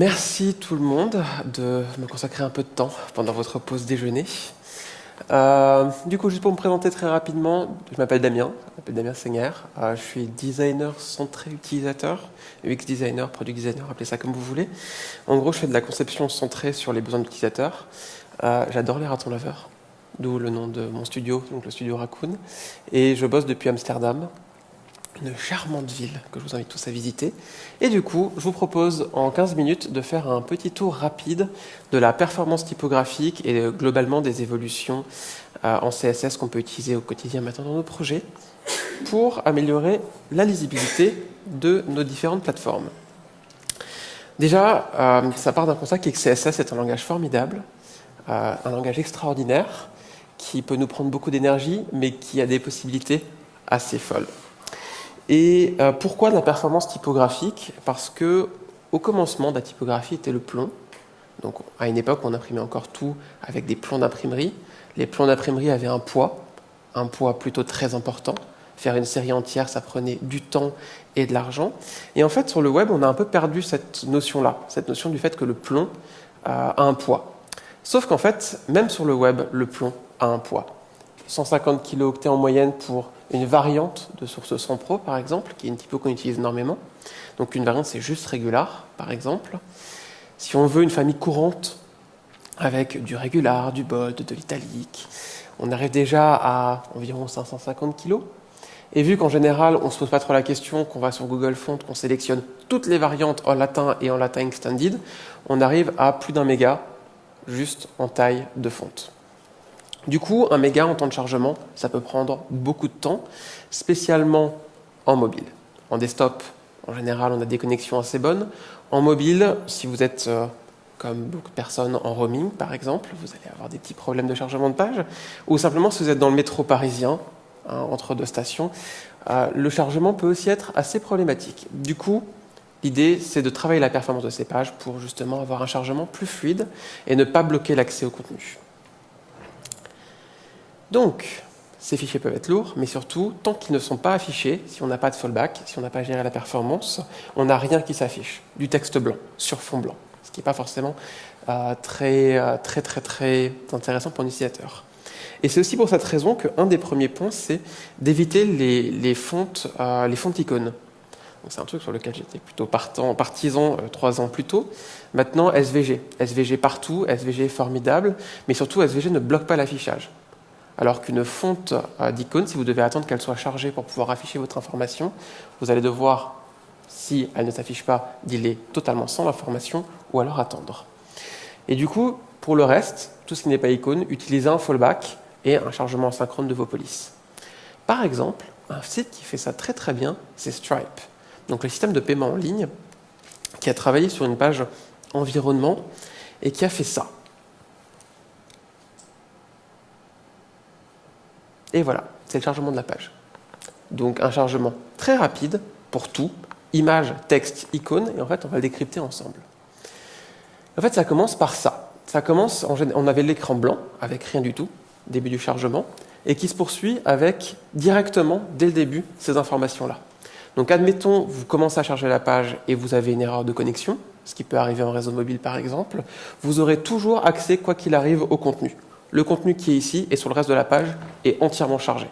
Merci tout le monde de me consacrer un peu de temps pendant votre pause déjeuner. Euh, du coup, juste pour me présenter très rapidement, je m'appelle Damien, je m'appelle Damien Senger, euh, je suis designer centré utilisateur, UX designer, product designer, appelez ça comme vous voulez. En gros, je fais de la conception centrée sur les besoins de l'utilisateur. Euh, j'adore les ratons laveurs, d'où le nom de mon studio, donc le studio Raccoon. Et je bosse depuis Amsterdam, une charmante ville que je vous invite tous à visiter. Et du coup, je vous propose en 15 minutes de faire un petit tour rapide de la performance typographique et globalement des évolutions euh, en CSS qu'on peut utiliser au quotidien maintenant dans nos projets pour améliorer la lisibilité de nos différentes plateformes. Déjà, euh, ça part d'un constat qui est que CSS est un langage formidable, euh, un langage extraordinaire, qui peut nous prendre beaucoup d'énergie, mais qui a des possibilités assez folles. Et euh, pourquoi de la performance typographique? Parce que au commencement, la typographie était le plomb. Donc, à une époque, on imprimait encore tout avec des plombs d'imprimerie. Les plombs d'imprimerie avaient un poids, un poids plutôt très important. Faire une série entière, ça prenait du temps et de l'argent. Et en fait, sur le web, on a un peu perdu cette notion-là, cette notion du fait que le plomb euh, a un poids. Sauf qu'en fait, même sur le web, le plomb a un poids. 150 kilooctets en moyenne pour une variante de source 100 Pro, par exemple, qui est une typo qu'on utilise énormément. Donc une variante, c'est juste régular, par exemple. Si on veut une famille courante avec du régular, du bold, de l'italique, on arrive déjà à environ 550 kg. Et vu qu'en général, on ne se pose pas trop la question, qu'on va sur Google Font, qu'on sélectionne toutes les variantes en latin et en latin extended, on arrive à plus d'un méga juste en taille de fonte. Du coup, un méga en temps de chargement, ça peut prendre beaucoup de temps, spécialement en mobile. En desktop, en général, on a des connexions assez bonnes. En mobile, si vous êtes euh, comme beaucoup de personnes en roaming, par exemple, vous allez avoir des petits problèmes de chargement de page. Ou simplement, si vous êtes dans le métro parisien, hein, entre deux stations, euh, le chargement peut aussi être assez problématique. Du coup, l'idée, c'est de travailler la performance de ces pages pour justement avoir un chargement plus fluide et ne pas bloquer l'accès au contenu. Donc, ces fichiers peuvent être lourds, mais surtout, tant qu'ils ne sont pas affichés, si on n'a pas de fallback, si on n'a pas géré la performance, on n'a rien qui s'affiche, du texte blanc, sur fond blanc, ce qui n'est pas forcément euh, très, euh, très, intéressant pour l'utilisateur. Et c'est aussi pour cette raison qu'un des premiers points, c'est d'éviter les, fontes, euh, les fontes icônes. C'est un truc sur lequel j'étais plutôt partisan trois ans plus tôt. Maintenant, SVG. SVG partout, SVG formidable, mais surtout SVG ne bloque pas l'affichage alors qu'une fonte euh, d'icône, si vous devez attendre qu'elle soit chargée pour pouvoir afficher votre information, vous allez devoir, si elle ne s'affiche pas, dealer totalement sans l'information ou alors attendre. Et du coup, pour le reste, tout ce qui n'est pas icône, utilisez un fallback et un chargement synchrone de vos polices. Par exemple, un site qui fait ça très très bien, c'est Stripe. Donc le système de paiement en ligne qui a travaillé sur une page environnement et qui a fait ça. Et voilà, c'est le chargement de la page. Donc un chargement très rapide pour tout, image, texte, icône, et en fait on va le décrypter ensemble. En fait ça commence par ça. Ça commence, on avait l'écran blanc avec rien du tout, début du chargement, et qui se poursuit avec directement, dès le début, ces informations-là. Donc admettons, vous commencez à charger la page et vous avez une erreur de connexion, ce qui peut arriver en réseau mobile par exemple, vous aurez toujours accès, quoi qu'il arrive, au contenu le contenu qui est ici et sur le reste de la page est entièrement chargé.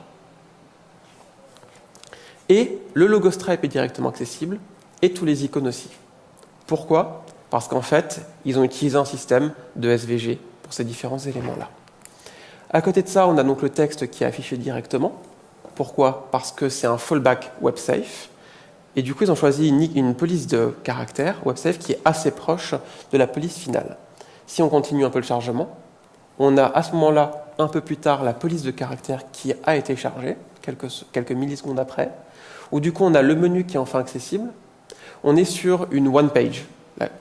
Et le logo Stripe est directement accessible et tous les icônes aussi. Pourquoi? Parce qu'en fait, ils ont utilisé un système de SVG pour ces différents éléments-là. À côté de ça, on a donc le texte qui est affiché directement. Pourquoi? Parce que c'est un fallback WebSafe. Et du coup, ils ont choisi une, police de caractère WebSafe qui est assez proche de la police finale. Si on continue un peu le chargement, on a à ce moment-là, un peu plus tard, la police de caractère qui a été chargée, quelques, millisecondes après, où du coup on a le menu qui est enfin accessible. On est sur une one page.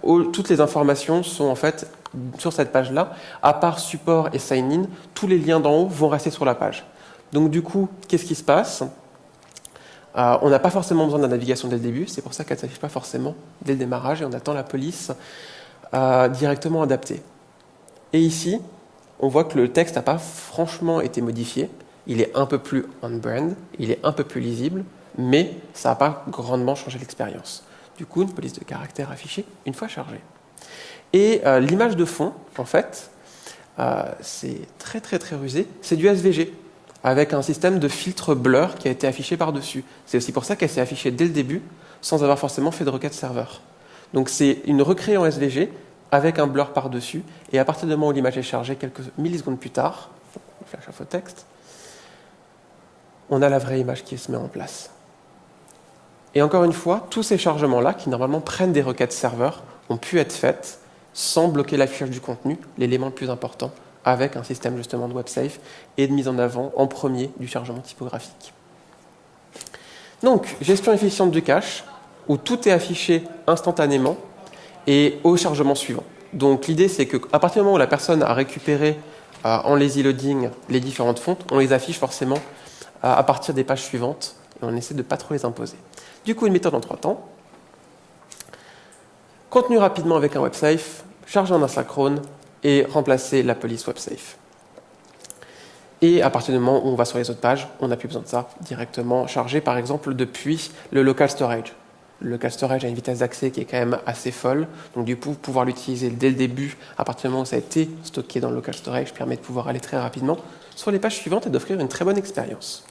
toutes les informations sont en fait sur cette page-là, à part support et sign-in, tous les liens d'en haut vont rester sur la page. Donc du coup, qu'est-ce qui se passe? Euh, On n'a pas forcément besoin de la navigation dès le début, c'est pour ça qu'elle ne s'affiche pas forcément dès le démarrage et on attend la police euh, directement adaptée. Et ici, on voit que le texte n'a pas franchement été modifié. Il est un peu plus on-brand, il est un peu plus lisible, mais ça n'a pas grandement changé l'expérience. Du coup, une police de caractère affichée une fois chargée. Et euh, l'image de fond, en fait, euh, c'est très très très rusé, c'est du SVG, avec un système de filtre blur qui a été affiché par-dessus. C'est aussi pour ça qu'elle s'est affichée dès le début, sans avoir forcément fait de requête serveur. Donc c'est une recréée en SVG avec un blur par-dessus, et à partir du moment où l'image est chargée, quelques millisecondes plus tard, flash on a la vraie image qui se met en place. Et encore une fois, tous ces chargements-là, qui normalement prennent des requêtes serveurs, ont pu être faits sans bloquer l'affichage du contenu, l'élément le plus important, avec un système justement de WebSafe et de mise en avant en premier du chargement typographique. Donc, gestion efficiente du cache, où tout est affiché instantanément et au chargement suivant. Donc l'idée c'est qu'à partir du moment où la personne a récupéré euh, en lazy loading les différentes fontes, on les affiche forcément euh, à partir des pages suivantes et on essaie de ne pas trop les imposer. Du coup, une méthode en trois temps. Contenu rapidement avec un WebSafe, charger en asynchrone et remplacer la police WebSafe. Et à partir du moment où on va sur les autres pages, on n'a plus besoin de ça directement chargé, par exemple, depuis le local storage. Le local storage a une vitesse d'accès qui est quand même assez folle. Donc du coup, pouvoir l'utiliser dès le début, à partir du moment où ça a été stocké dans le local storage, permet de pouvoir aller très rapidement sur les pages suivantes et d'offrir une très bonne expérience.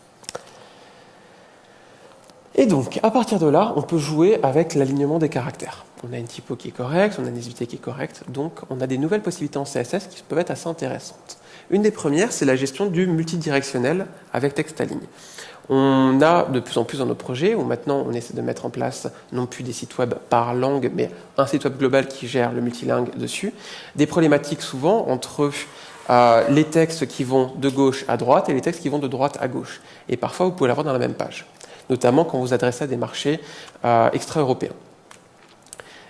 Et donc, à partir de là, on peut jouer avec l'alignement des caractères. On a une typo qui est correcte, on a une lisibilité qui est correcte, donc on a des nouvelles possibilités en CSS qui peuvent être assez intéressantes. Une des premières, c'est la gestion du multidirectionnel avec texte à ligne. On a de plus en plus dans nos projets où maintenant on essaie de mettre en place non plus des sites web par langue, mais un site web global qui gère le multilingue dessus. Des problématiques souvent entre euh, les textes qui vont de gauche à droite et les textes qui vont de droite à gauche. Et parfois vous pouvez l'avoir dans la même page notamment quand vous adressez à des marchés euh, extra-européens.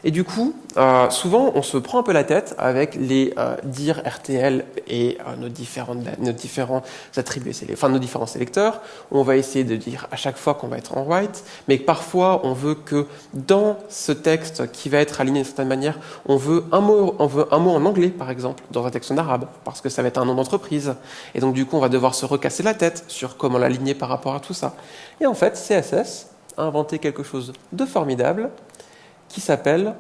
Et du coup, euh, souvent, on se prend un peu la tête avec les euh, dire RTL et euh, nos, différentes, nos différents attributs, enfin nos différents sélecteurs. On va essayer de dire à chaque fois qu'on va être en white, mais parfois on veut que dans ce texte qui va être aligné d'une certaine manière, on veut un mot, on veut un mot en anglais, par exemple, dans un texte en arabe, parce que ça va être un nom d'entreprise. Et donc du coup, on va devoir se recasser la tête sur comment l'aligner par rapport à tout ça. Et en fait, CSS a inventé quelque chose de formidable qui s'appelle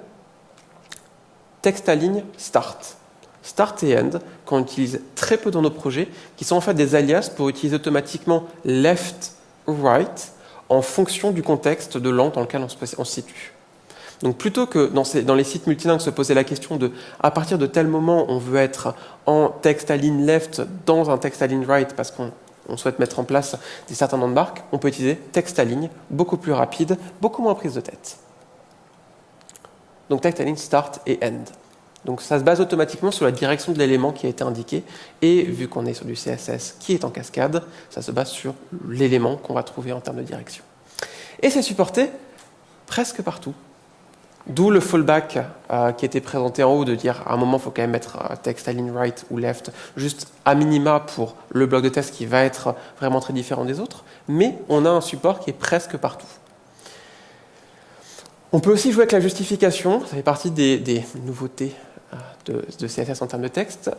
texte à ligne start. Start et end, qu'on utilise très peu dans nos projets, qui sont en fait des alias pour utiliser automatiquement left, right, en fonction du contexte de langue dans lequel on se, situe. Donc plutôt que dans, dans, les sites multilingues se poser la question de à partir de tel moment on veut être en texte à ligne left dans un texte à ligne right parce qu'on souhaite mettre en place des certains noms de marques, on peut utiliser texte à ligne, beaucoup plus rapide, beaucoup moins prise de tête. Donc texte ligne start et end. Donc ça se base automatiquement sur la direction de l'élément qui a été indiqué. Et vu qu'on est sur du CSS qui est en cascade, ça se base sur l'élément qu'on va trouver en termes de direction. Et c'est supporté presque partout. D'où le fallback euh, qui était présenté en haut de dire à un moment il faut quand même mettre euh, texte align right ou left, juste à minima pour le bloc de test qui va être vraiment très différent des autres. Mais on a un support qui est presque partout. On peut aussi jouer avec la justification, ça fait partie des, nouveautés euh, de, CSS en termes de texte,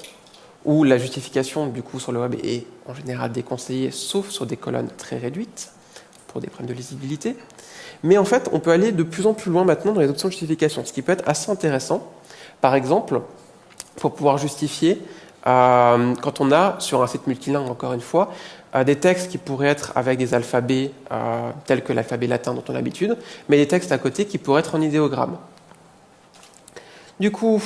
où la justification du coup sur le web est en général déconseillée, sauf sur des colonnes très réduites, pour des problèmes de lisibilité. Mais en fait, on peut aller de plus en plus loin maintenant dans les options de justification, ce qui peut être assez intéressant. Par exemple, pour pouvoir justifier, euh, quand on a sur un site multilingue, encore une fois, euh, des textes qui pourraient être avec des alphabets euh, tels que l'alphabet latin dont on a l'habitude, mais des textes à côté qui pourraient être en idéogramme. Du coup,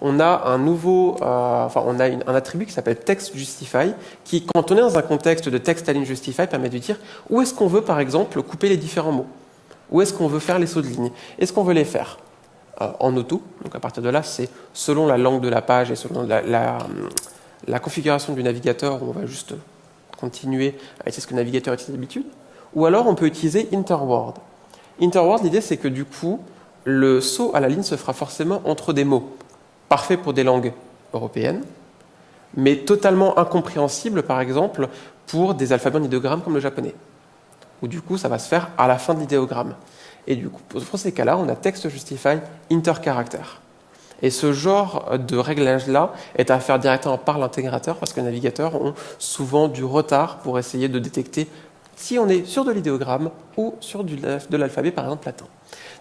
on a un nouveau, enfin, on a un attribut qui s'appelle text justify, qui, quand on est dans un contexte de text align justify, permet de dire où est-ce qu'on veut, par exemple, couper les différents mots, où est-ce qu'on veut faire les sauts de ligne, est-ce qu'on veut les faire? En auto, donc à partir de là, c'est selon la langue de la page et selon la, la configuration du navigateur, on va juste continuer à utiliser ce que le navigateur utilise d'habitude, ou alors on peut utiliser interword. Interword, l'idée c'est que du coup, le saut à la ligne se fera forcément entre des mots, parfait pour des langues européennes, mais totalement incompréhensible, par exemple, pour des alphabets en idéogramme comme le japonais. Ou du coup, ça va se faire à la fin de l'idéogramme. Et du coup, pour ces cas-là, on a texte justify intercaractère. Et ce genre de réglage-là est à faire directement par l'intégrateur parce que les navigateurs ont souvent du retard pour essayer de détecter si on est sur de l'idéogramme ou sur de l'alphabet, par exemple latin.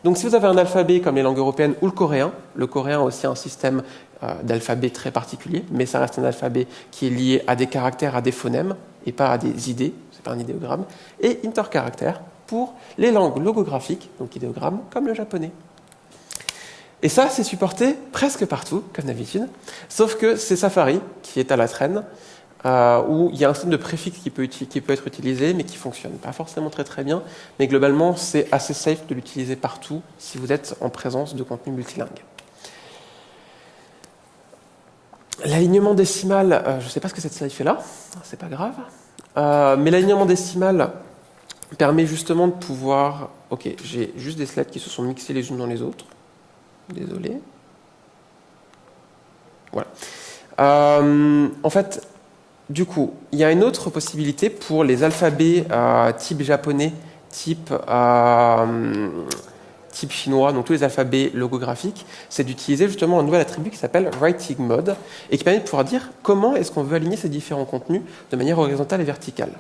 Donc si vous avez un alphabet comme les langues européennes ou le coréen, le coréen a aussi un système euh, d'alphabet très particulier, mais ça reste un alphabet qui est lié à des caractères, à des phonèmes, et pas à des idées, c'est pas un idéogramme, et intercaractère pour les langues logographiques, donc idéogrammes, comme le japonais. Et ça, c'est supporté presque partout, comme d'habitude, sauf que c'est Safari qui est à la traîne, euh, où il y a un système de préfixe qui peut, être utilisé, mais qui fonctionne pas forcément très très bien. Mais globalement, c'est assez safe de l'utiliser partout si vous êtes en présence de contenu multilingue. L'alignement décimal, euh, je ne sais pas ce que cette slide fait là, c'est pas grave. Euh, mais l'alignement décimal permet justement de pouvoir. Ok, j'ai juste des slides qui se sont mixés les unes dans les autres. Désolé. Voilà. en fait, du coup, il y a une autre possibilité pour les alphabets euh, type japonais, type, euh, type chinois, donc tous les alphabets logographiques, c'est d'utiliser justement un nouvel attribut qui s'appelle Writing Mode et qui permet de pouvoir dire comment est-ce qu'on veut aligner ces différents contenus de manière horizontale et verticale.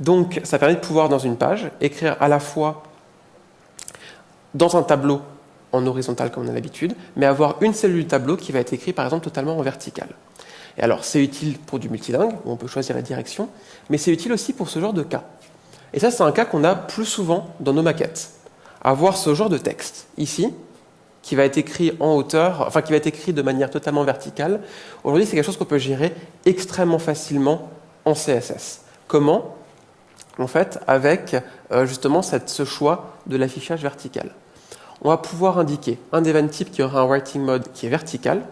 Donc, ça permet de pouvoir, dans une page, écrire à la fois dans un tableau en horizontal comme on a l'habitude, mais avoir une cellule du tableau qui va être écrite par exemple totalement en vertical. Et alors, c'est utile pour du multilingue, où on peut choisir la direction, mais c'est utile aussi pour ce genre de cas. Et ça, c'est un cas qu'on a plus souvent dans nos maquettes. Avoir ce genre de texte, ici, qui va être écrit en hauteur, enfin qui va être écrit de manière totalement verticale. Aujourd'hui, c'est quelque chose qu'on peut gérer extrêmement facilement en CSS. Comment? En fait, avec euh, justement ce choix de l'affichage vertical. On va pouvoir indiquer un event type qui aura un writing mode qui est vertical,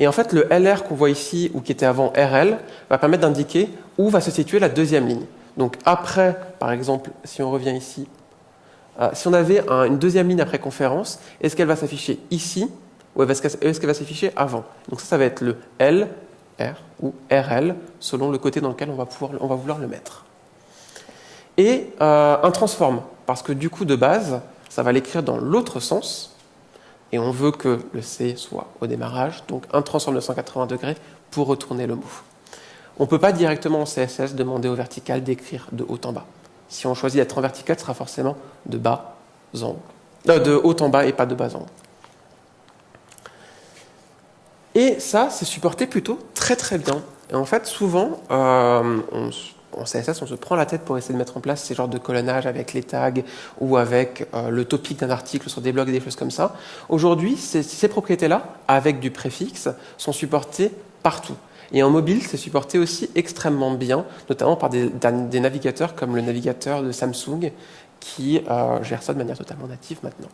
et en fait, le LR qu'on voit ici, ou qui était avant RL, va permettre d'indiquer où va se situer la deuxième ligne. Donc après, par exemple, si on revient ici, euh, si on avait une deuxième ligne après conférence, est-ce qu'elle va s'afficher ici ou est-ce qu'elle va s'afficher avant? Donc ça, ça va être le L, R ou RL, selon le côté dans lequel on va vouloir le mettre. Et euh, un transform, parce que du coup, de base, ça va l'écrire dans l'autre sens, et on veut que le C soit au démarrage, donc un transform de 180 degrés pour retourner le move. On ne peut pas directement en CSS demander au vertical d'écrire de haut en bas. Si on choisit d'être en vertical, ce sera forcément de bas en haut. Euh, de haut en bas et pas de bas en haut. Et ça, c'est supporté plutôt très très bien. Et en fait, souvent, euh, on, en CSS, on se prend la tête pour essayer de mettre en place ces genres de colonnage avec les tags ou avec euh, le topic d'un article sur des blogs et des choses comme ça. Aujourd'hui, ces, propriétés-là, avec du préfixe, sont supportées partout. Et en mobile, c'est supporté aussi extrêmement bien, notamment par des, navigateurs comme le navigateur de Samsung qui euh, gère ça de manière totalement native maintenant.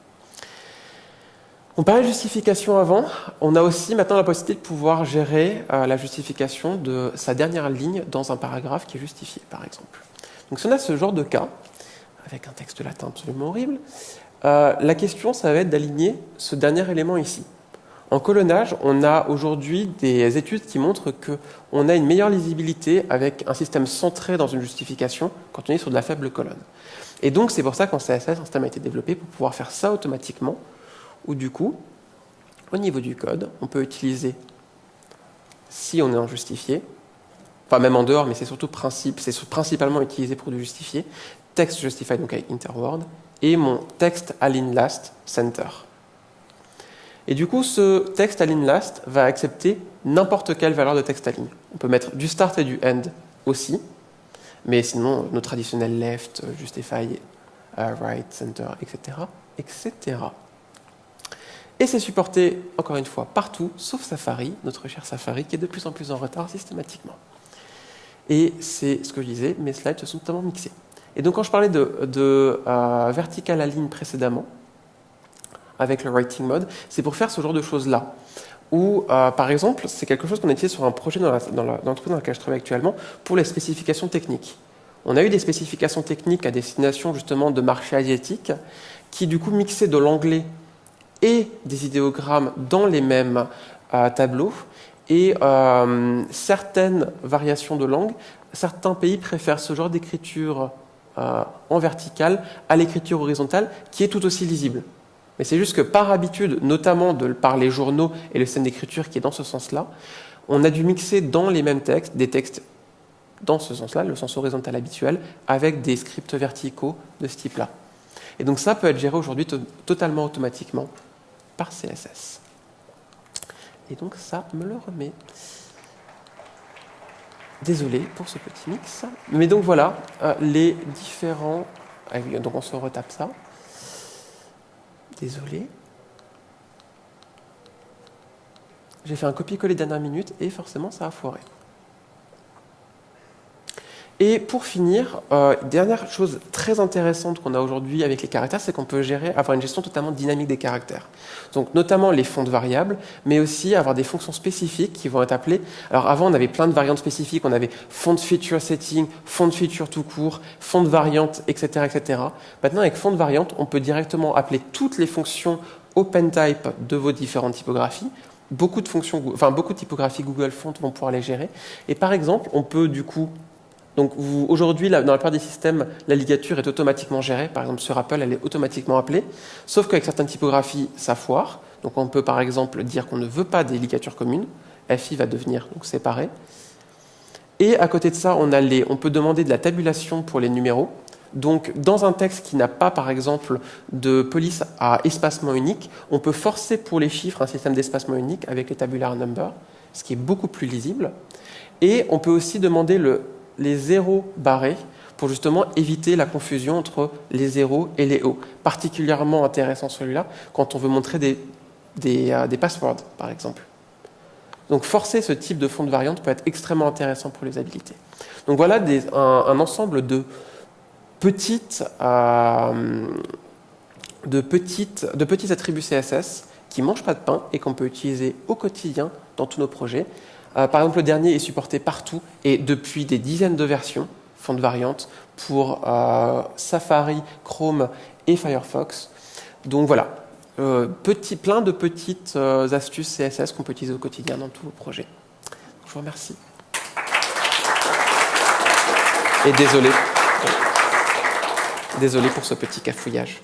On parlait de justification avant. On a aussi maintenant la possibilité de pouvoir gérer euh, la justification de sa dernière ligne dans un paragraphe qui est justifié, par exemple. Donc si on a ce genre de cas, avec un texte latin absolument horrible, euh, la question, ça va être d'aligner ce dernier élément ici. En colonnage, on a aujourd'hui des études qui montrent qu'on a une meilleure lisibilité avec un système centré dans une justification quand on est sur de la faible colonne. Et donc, c'est pour ça qu'en CSS, un système a été développé pour pouvoir faire ça automatiquement ou du coup, au niveau du code, on peut utiliser, si on est en justifié, pas même en dehors, mais c'est surtout principe, c'est principalement utilisé pour du justifié, text justify, donc avec interword, et mon text align last center. Et du coup, ce text align last va accepter n'importe quelle valeur de text align. On peut mettre du start et du end aussi, mais sinon, nos traditionnels left, justify, uh, right, center, etc., etc. Et c'est supporté, encore une fois, partout, sauf Safari, notre cher Safari, qui est de plus en plus en retard systématiquement. Et c'est ce que je disais, mes slides se sont totalement mixés. Et donc quand je parlais de, de euh, vertical align précédemment, avec le writing mode, c'est pour faire ce genre de choses-là. Ou, euh, par exemple, c'est quelque chose qu'on a utilisé sur un projet dans l'entreprise dans laquelle je travaille actuellement, pour les spécifications techniques. On a eu des spécifications techniques à destination justement de marchés asiatiques, qui du coup mixaient de l'anglais et des idéogrammes dans les mêmes euh, tableaux. Et euh, certaines variations de langue, certains pays préfèrent ce genre d'écriture euh, en verticale à l'écriture horizontale, qui est tout aussi lisible. Mais c'est juste que par habitude, notamment par les journaux et le système d'écriture qui est dans ce sens-là, on a dû mixer dans les mêmes textes des textes dans ce sens-là, le sens horizontal habituel, avec des scripts verticaux de ce type-là. Et donc ça peut être géré aujourd'hui totalement automatiquement par CSS. Et donc ça me le remet. Désolé pour ce petit mix. Mais donc voilà, euh, les différents... Ah donc on se retape ça. Désolé. J'ai fait un copier-coller dernière minute et forcément ça a foiré. Et pour finir, euh, dernière chose très intéressante qu'on a aujourd'hui avec les caractères, c'est qu'on peut gérer, avoir une gestion totalement dynamique des caractères. Donc notamment les fonds de variables, mais aussi avoir des fonctions spécifiques qui vont être appelées. Alors avant, on avait plein de variantes spécifiques, on avait font feature setting, font feature tout court, font de variante, etc., etc. Maintenant, avec font de variante, on peut directement appeler toutes les fonctions OpenType de vos différentes typographies beaucoup de fonctions, enfin beaucoup de typographies Google Font vont pouvoir les gérer. Et par exemple, on peut du coup donc aujourd'hui, dans la plupart des systèmes, la ligature est automatiquement gérée. Par exemple, sur Apple, elle est automatiquement appelée. Sauf qu'avec certaines typographies, ça foire. Donc on peut par exemple dire qu'on ne veut pas des ligatures communes. FI va devenir donc séparé. Et à côté de ça, on, a les, on peut demander de la tabulation pour les numéros. Donc, dans un texte qui n'a pas, par exemple, de police à espacement unique, on peut forcer pour les chiffres un système d'espacement unique avec les tabular numbers, ce qui est beaucoup plus lisible. Et on peut aussi demander le les zéros barrés pour justement éviter la confusion entre les zéros et les hauts. Particulièrement intéressant celui-là quand on veut montrer des, des, euh, passwords, par exemple. Donc forcer ce type de fond de variante peut être extrêmement intéressant pour les habilités. Donc voilà un, ensemble de euh, de petits attributs CSS qui ne mangent pas de pain et qu'on peut utiliser au quotidien dans tous nos projets euh, par exemple, le dernier est supporté partout et depuis des dizaines de versions, font de variantes, pour euh, Safari, Chrome et Firefox. Donc voilà, euh, petit, plein de petites astuces CSS qu'on peut utiliser au quotidien dans tous vos projets. Je vous remercie. Et désolé. Désolé pour ce petit cafouillage.